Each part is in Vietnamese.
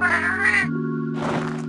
Ha ha ha!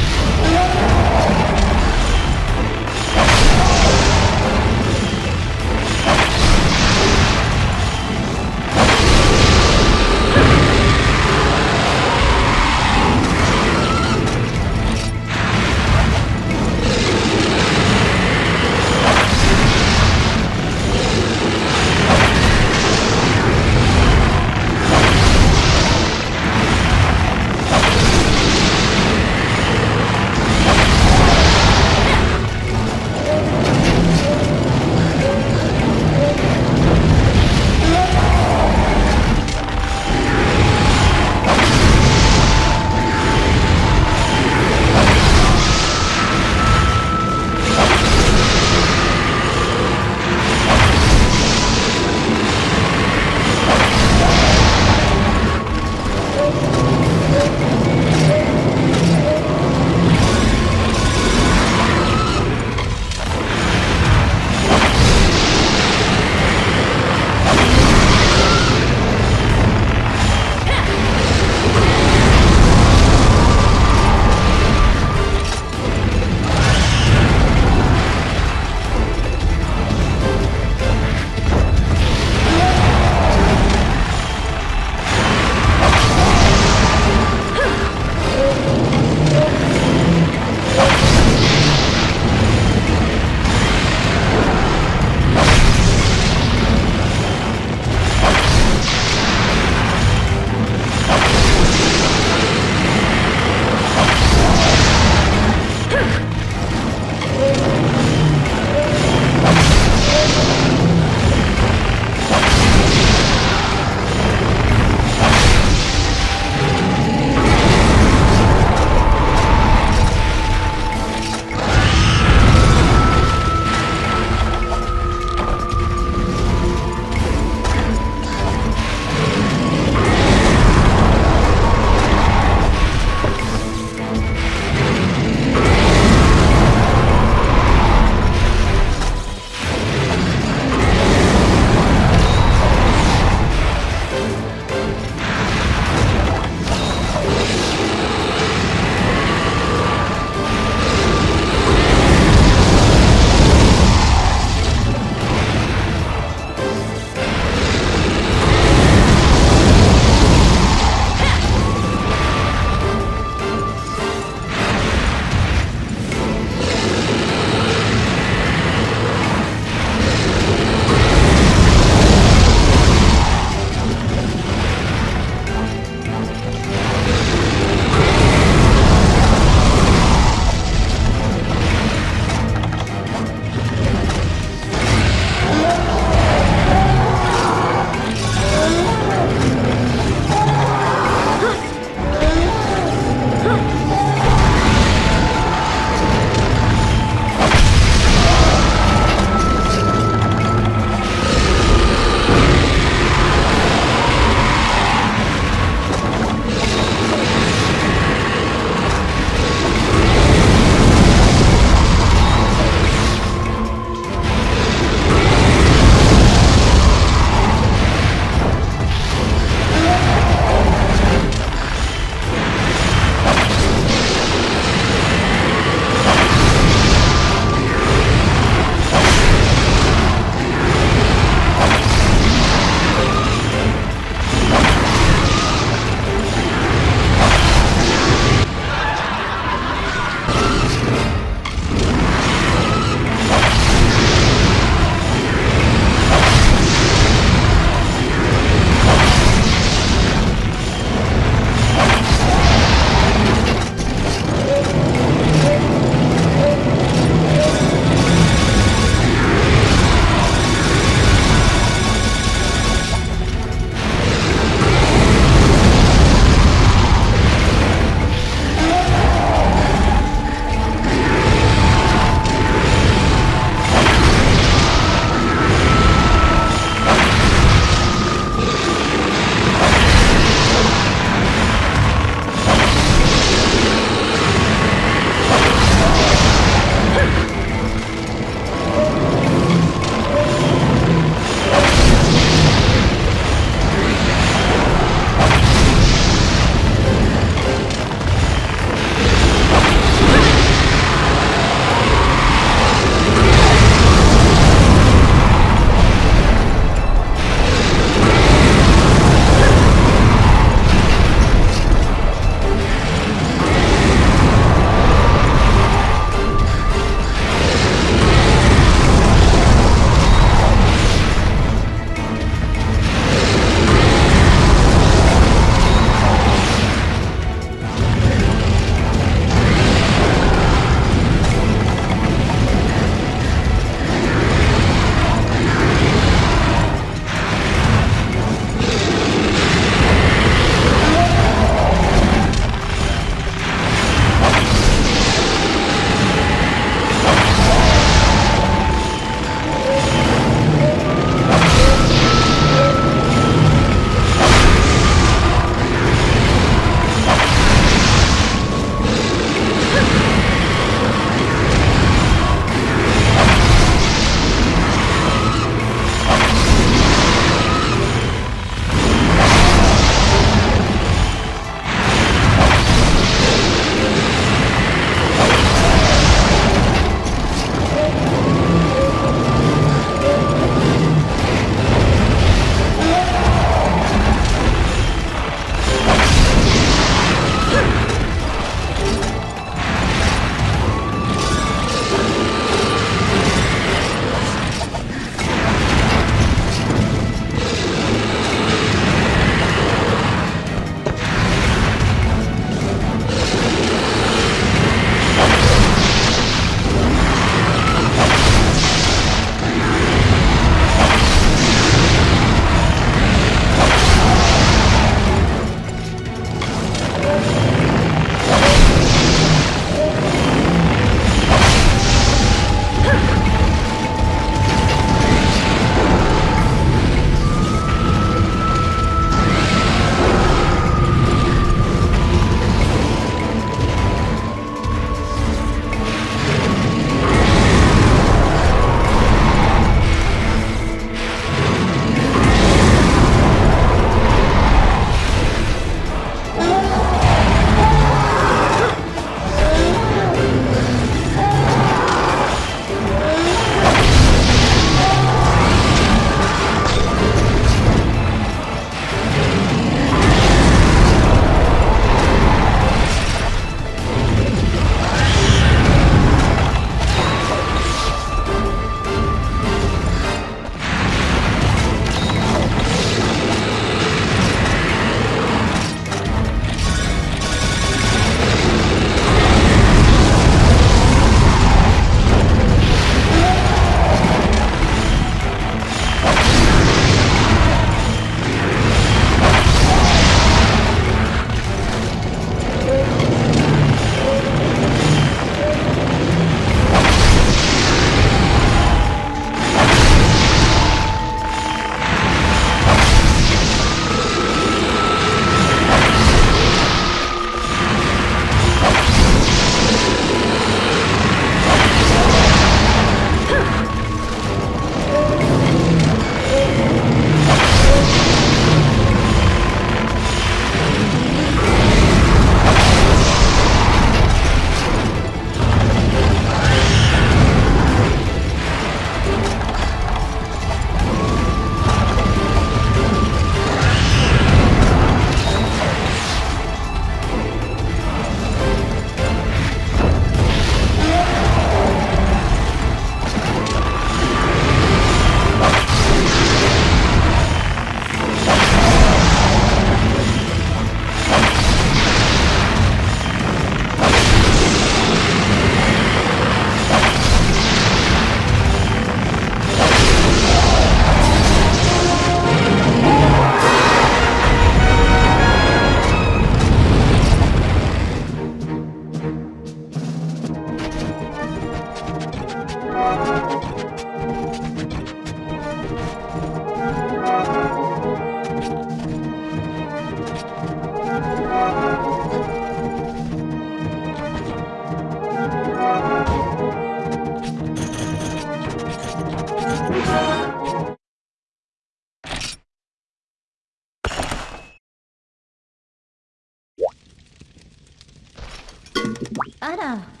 Anna.